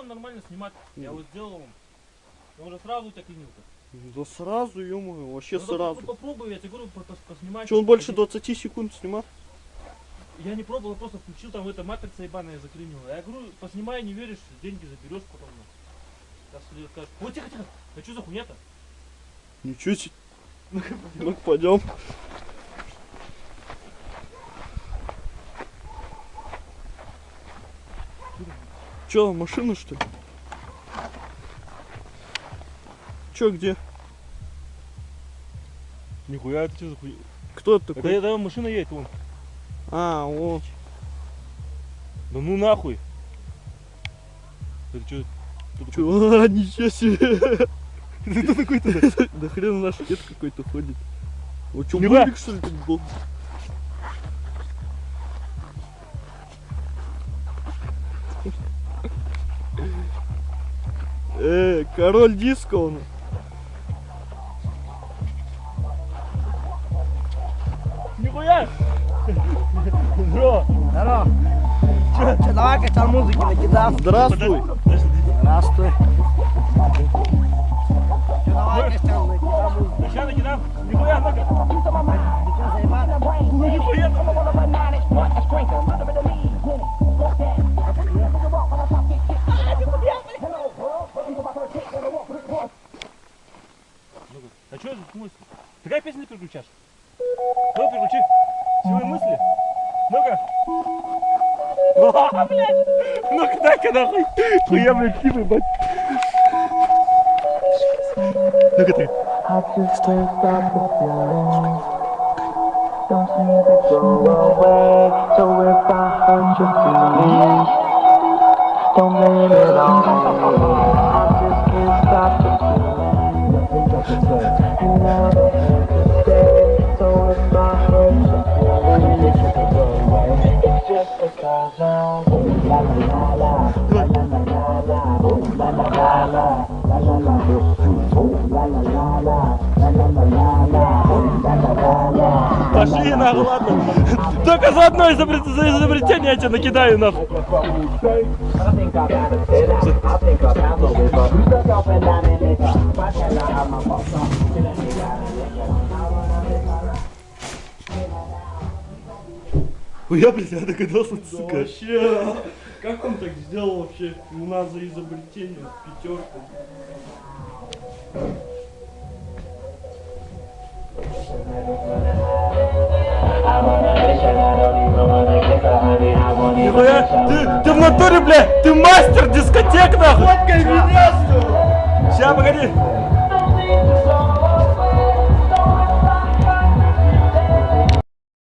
он нормально снимать. Я вот сделал вам. Он уже сразу так и нюка. Да сразу, ё вообще Ну, сразу. Попробуй, я тебе говорю, по- по- поснимай. Че, он больше 20 секунд снимал? Я не пробовал, просто включил там эта матрица ебаная заклинила. Я говорю, поснимай, не веришь, деньги заберешь потом. ну. Сейчас скажут, ой, тихо, тихо, а что за хуйня-то? Ничего себе. Ну пойдем. Че, машина что ли? Че, где? Нихуя, это что за хуйня? Кто это Это, такой? это машина едет, вон. А, о, Да ну нахуй. Это что? чё, а, ничего себе. Ты такой то Да хрен наш дед какой-то ходит. Вот что, мужик что ли тут был? Э, король диска он. Нихуя! Бро! Здорово. Че, че, давай качал музыки накидал. Здравствуй. Здравствуй. Че, давай качал накидал музыки. Сейчас накидам. Нихуя, ну-ка. Ну нихуя. Что это мысли? Какая песня ты переключаешь? Ну, переключи. Силы мысли. Ну-ка. Блядь. Ну-ка, дай-ка нахуй. Хуя, блядь, типа, бать. Ну-ка ты. The. Don't seem to go away. So if I hurt your don't blame it on me. The. Пошли нахуй, ладно. Только за одно изобретение я тебя накидаю нахуй. Я, блядь, я догадался, сука. вообще, как он так сделал вообще? У нас за изобретение пятерку. Нихуя, ты, ты в натуре, блядь, ты мастер дискотек, нахуй. Фоткай меня, что? Сейчас, погоди.